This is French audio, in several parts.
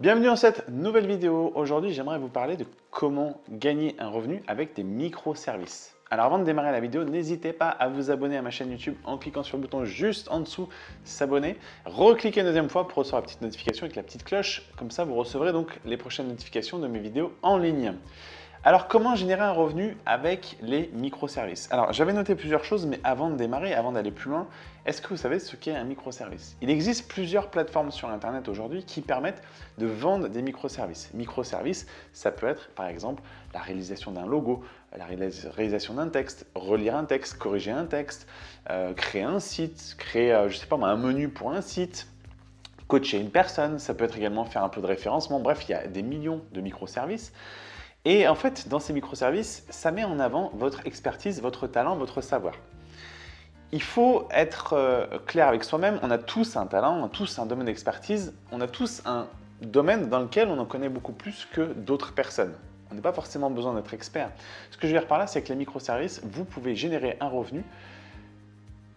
Bienvenue dans cette nouvelle vidéo. Aujourd'hui, j'aimerais vous parler de comment gagner un revenu avec des microservices. Alors avant de démarrer la vidéo, n'hésitez pas à vous abonner à ma chaîne YouTube en cliquant sur le bouton juste en dessous s'abonner. Recliquez une deuxième fois pour recevoir la petite notification avec la petite cloche. Comme ça, vous recevrez donc les prochaines notifications de mes vidéos en ligne. Alors, comment générer un revenu avec les microservices? Alors, j'avais noté plusieurs choses, mais avant de démarrer, avant d'aller plus loin, est-ce que vous savez ce qu'est un microservice? Il existe plusieurs plateformes sur Internet aujourd'hui qui permettent de vendre des microservices. Microservices, ça peut être, par exemple, la réalisation d'un logo, la réalisation d'un texte, relire un texte, corriger un texte, euh, créer un site, créer, euh, sais pas un menu pour un site, coacher une personne, ça peut être également faire un peu de référencement. Bref, il y a des millions de microservices. Et en fait, dans ces microservices, ça met en avant votre expertise, votre talent, votre savoir. Il faut être euh, clair avec soi-même, on a tous un talent, on a tous un domaine d'expertise, on a tous un domaine dans lequel on en connaît beaucoup plus que d'autres personnes. On n'a pas forcément besoin d'être expert. Ce que je veux dire par là, c'est que les microservices, vous pouvez générer un revenu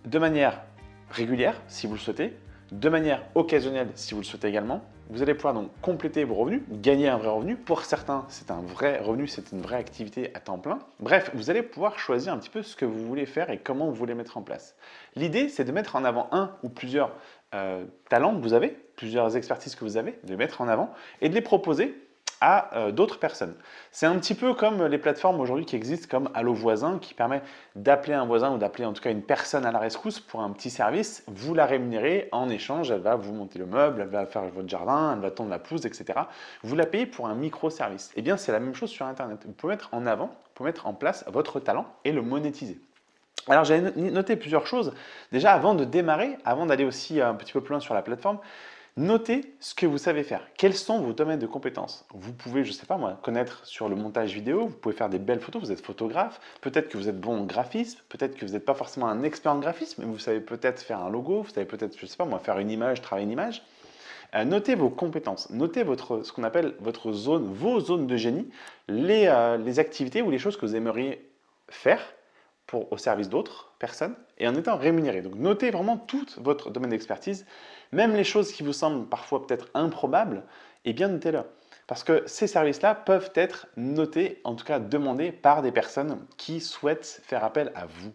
de manière régulière, si vous le souhaitez, de manière occasionnelle si vous le souhaitez également. Vous allez pouvoir donc compléter vos revenus, gagner un vrai revenu. Pour certains, c'est un vrai revenu, c'est une vraie activité à temps plein. Bref, vous allez pouvoir choisir un petit peu ce que vous voulez faire et comment vous voulez mettre en place. L'idée, c'est de mettre en avant un ou plusieurs euh, talents que vous avez, plusieurs expertises que vous avez, de les mettre en avant et de les proposer à euh, d'autres personnes. C'est un petit peu comme les plateformes aujourd'hui qui existent comme Allo Voisin qui permet d'appeler un voisin ou d'appeler en tout cas une personne à la rescousse pour un petit service. Vous la rémunérez en échange, elle va vous monter le meuble, elle va faire votre jardin, elle va tondre la pelouse, etc. Vous la payez pour un micro-service. Eh bien, c'est la même chose sur Internet. Vous pouvez mettre en avant, vous pouvez mettre en place votre talent et le monétiser. Alors j'ai noté plusieurs choses. Déjà avant de démarrer, avant d'aller aussi un petit peu plus loin sur la plateforme, Notez ce que vous savez faire. Quels sont vos domaines de compétences Vous pouvez, je ne sais pas moi, connaître sur le montage vidéo, vous pouvez faire des belles photos, vous êtes photographe, peut-être que vous êtes bon en graphisme, peut-être que vous n'êtes pas forcément un expert en graphisme, mais vous savez peut-être faire un logo, vous savez peut-être, je ne sais pas moi, faire une image, travailler une image. Euh, notez vos compétences, notez votre, ce qu'on appelle votre zone, vos zones de génie, les, euh, les activités ou les choses que vous aimeriez faire au service d'autres personnes et en étant rémunéré. Donc notez vraiment tout votre domaine d'expertise même les choses qui vous semblent parfois peut-être improbables, eh bien notez-le. Parce que ces services-là peuvent être notés, en tout cas demandés par des personnes qui souhaitent faire appel à vous.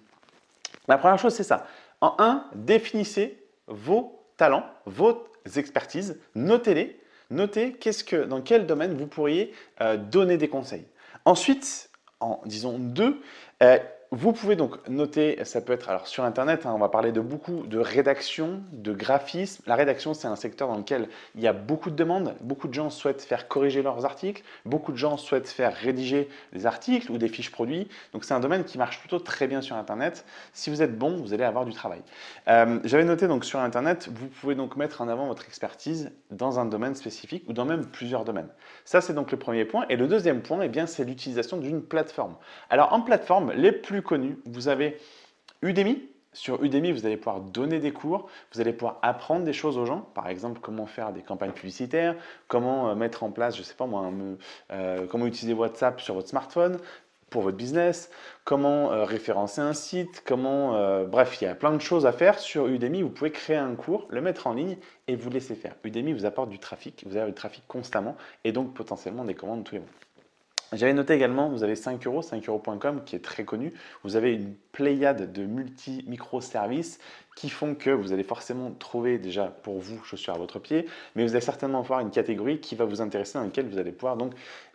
La première chose, c'est ça. En un, définissez vos talents, vos expertises, notez-les. Notez qu'est-ce que, dans quel domaine vous pourriez euh, donner des conseils. Ensuite, en disons deux, euh, vous pouvez donc noter, ça peut être alors sur Internet, hein, on va parler de beaucoup de rédaction, de graphisme. La rédaction, c'est un secteur dans lequel il y a beaucoup de demandes. Beaucoup de gens souhaitent faire corriger leurs articles. Beaucoup de gens souhaitent faire rédiger des articles ou des fiches produits. Donc, c'est un domaine qui marche plutôt très bien sur Internet. Si vous êtes bon, vous allez avoir du travail. Euh, j'avais noté donc sur Internet, vous pouvez donc mettre en avant votre expertise dans un domaine spécifique ou dans même plusieurs domaines. Ça, c'est donc le premier point. Et le deuxième point, eh bien, c'est l'utilisation d'une plateforme. Alors, en plateforme, les plus connu. Vous avez Udemy. Sur Udemy, vous allez pouvoir donner des cours, vous allez pouvoir apprendre des choses aux gens, par exemple comment faire des campagnes publicitaires, comment euh, mettre en place, je sais pas moi, euh, comment utiliser WhatsApp sur votre smartphone pour votre business, comment euh, référencer un site, comment, bref, il y a plein de choses à faire sur Udemy. Vous pouvez créer un cours, le mettre en ligne et vous laisser faire. Udemy vous apporte du trafic, vous avez du trafic constamment et donc potentiellement des commandes tous les mois. J'avais noté également, vous avez 5 euros, 5 euros.com qui est très connu. Vous avez une pléiade de multi-microservices qui font que vous allez forcément trouver déjà pour vous chaussures à votre pied, mais vous allez certainement avoir une catégorie qui va vous intéresser dans laquelle vous allez pouvoir donc,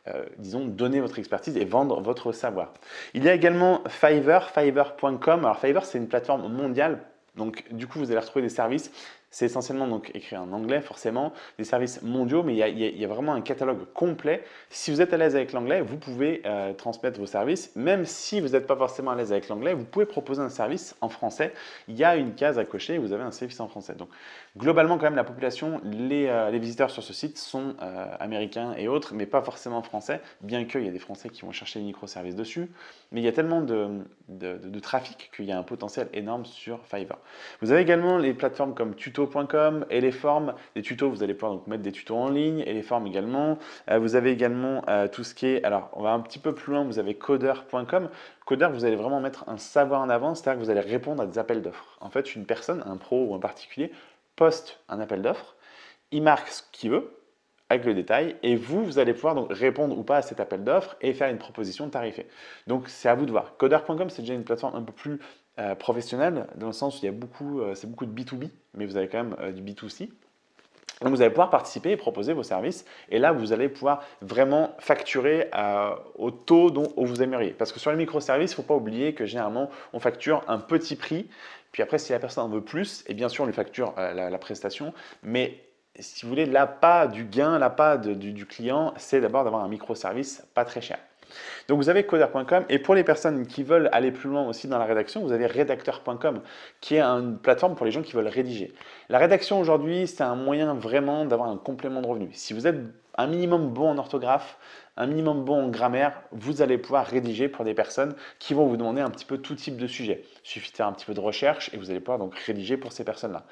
euh, disons, donner votre expertise et vendre votre savoir. Il y a également Fiverr, fiverr.com. Alors Fiverr, c'est une plateforme mondiale donc, du coup, vous allez retrouver des services c'est essentiellement donc écrit en anglais forcément, des services mondiaux, mais il y, a, vraiment un catalogue complet. Si vous êtes à l'aise avec l'anglais, vous pouvez euh, transmettre vos services. Même si vous n'êtes pas forcément à l'aise avec l'anglais, vous pouvez proposer un service en français. Il y a une case à cocher, vous avez un service en français. Donc globalement quand même la population, les, euh, visiteurs sur ce site sont euh, américains et autres, mais pas forcément français, bien qu'il y a des français qui vont chercher les microservices dessus. Mais il y a tellement de, de trafic qu'il y a un potentiel énorme sur Fiverr. Vous avez également les plateformes comme Tuto et les formes, des tutos, vous allez pouvoir donc mettre des tutos en ligne, et les formes également. Euh, vous avez également euh, tout ce qui est, alors on va un petit peu plus loin, vous avez coder.com. Coder, vous allez vraiment mettre un savoir en avant, c'est-à-dire que vous allez répondre à des appels d'offres. En fait, une personne, un pro ou un particulier, poste un appel d'offres, il marque ce qu'il veut, avec le détail et vous, vous allez pouvoir donc répondre ou pas à cet appel d'offres et faire une proposition tarifée. Donc c'est à vous de voir. Coder.com c'est déjà une plateforme un peu plus euh, professionnelle dans le sens où il y a beaucoup, euh, c'est beaucoup de B2B, mais vous avez quand même euh, du B2C. Donc vous allez pouvoir participer et proposer vos services et là vous allez pouvoir vraiment facturer au taux dont vous aimeriez. Parce que sur les microservices, il ne faut pas oublier que généralement on facture un petit prix puis après si la personne en veut plus, et bien sûr on lui facture la, la prestation, mais si vous voulez, l'appât du gain, l'appât du, du client, c'est d'abord d'avoir un microservice pas très cher. Donc vous avez coder.com et pour les personnes qui veulent aller plus loin aussi dans la rédaction, vous avez rédacteur.com qui est une plateforme pour les gens qui veulent rédiger. La rédaction aujourd'hui, c'est un moyen vraiment d'avoir un complément de revenu. Si vous êtes un minimum bon en orthographe, un minimum bon en grammaire, vous allez pouvoir rédiger pour des personnes qui vont vous demander un petit peu tout type de sujet. Il suffit de faire un petit peu de recherche et vous allez pouvoir donc rédiger pour ces personnes-là.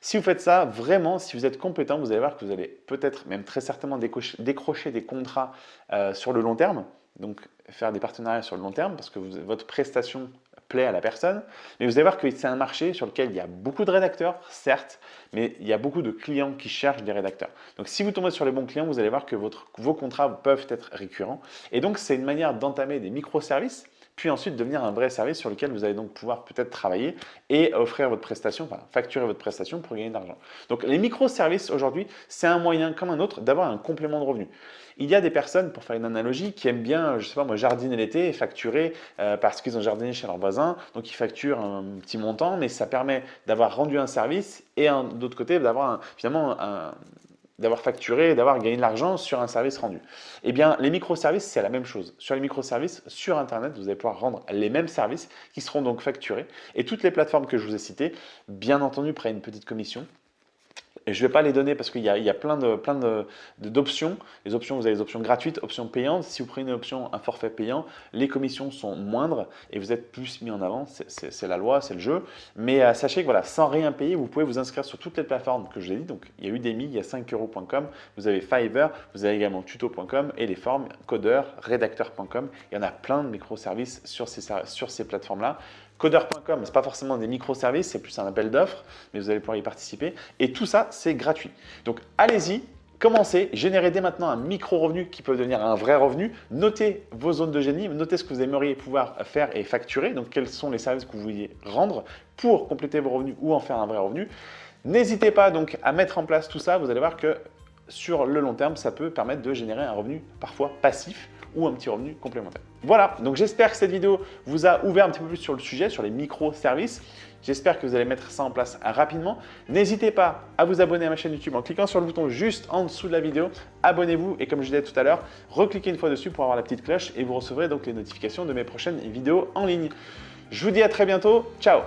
Si vous faites ça, vraiment, si vous êtes compétent, vous allez voir que vous allez peut-être, même très certainement, décrocher des contrats euh, sur le long terme. Donc, faire des partenariats sur le long terme parce que votre prestation plaît à la personne. Mais vous allez voir que c'est un marché sur lequel il y a beaucoup de rédacteurs, certes, mais il y a beaucoup de clients qui cherchent des rédacteurs. Donc, si vous tombez sur les bons clients, vous allez voir que vos contrats peuvent être récurrents. Et donc, c'est une manière d'entamer des microservices puis ensuite devenir un vrai service sur lequel vous allez donc pouvoir peut-être travailler et offrir votre prestation, enfin facturer votre prestation pour gagner de l'argent. Donc les microservices aujourd'hui, c'est un moyen comme un autre d'avoir un complément de revenu. Il y a des personnes, pour faire une analogie, qui aiment bien, je sais pas moi, jardiner l'été et facturer euh, parce qu'ils ont jardiné chez leurs voisins, donc ils facturent un petit montant, mais ça permet d'avoir rendu un service et d'autre côté d'avoir finalement un, d'avoir facturé, d'avoir gagné de l'argent sur un service rendu. Eh bien, les microservices, c'est la même chose. Sur les microservices, sur Internet, vous allez pouvoir rendre les mêmes services qui seront donc facturés. Et toutes les plateformes que je vous ai citées, bien entendu, prennent une petite commission et je ne vais pas les donner parce qu'il y, a plein d'options. Plein les options, vous avez des options gratuites, options payantes. Si vous prenez une option, un forfait payant, les commissions sont moindres et vous êtes plus mis en avant. C'est la loi, c'est le jeu. Mais euh, sachez que voilà, sans rien payer, vous pouvez vous inscrire sur toutes les plateformes que je vous dit. Donc, il y a Udemy, il y a 5euros.com, vous avez Fiverr, vous avez également tuto.com et les formes codeur, rédacteur.com. Il y en a plein de microservices sur ces, sur ces plateformes-là. Coder.com, ce n'est pas forcément des microservices, c'est plus un appel d'offres, mais vous allez pouvoir y participer. Et tout ça, c'est gratuit. Donc, allez-y, commencez, générez dès maintenant un micro-revenu qui peut devenir un vrai revenu. Notez vos zones de génie, notez ce que vous aimeriez pouvoir faire et facturer, donc quels sont les services que vous vouliez rendre pour compléter vos revenus ou en faire un vrai revenu. N'hésitez pas donc à mettre en place tout ça, vous allez voir que sur le long terme, ça peut permettre de générer un revenu parfois passif ou un petit revenu complémentaire. Voilà, donc j'espère que cette vidéo vous a ouvert un petit peu plus sur le sujet, sur les microservices. J'espère que vous allez mettre ça en place rapidement. N'hésitez pas à vous abonner à ma chaîne YouTube en cliquant sur le bouton juste en dessous de la vidéo. Abonnez-vous et comme je disais tout à l'heure, recliquez une fois dessus pour avoir la petite cloche et vous recevrez donc les notifications de mes prochaines vidéos en ligne. Je vous dis à très bientôt. Ciao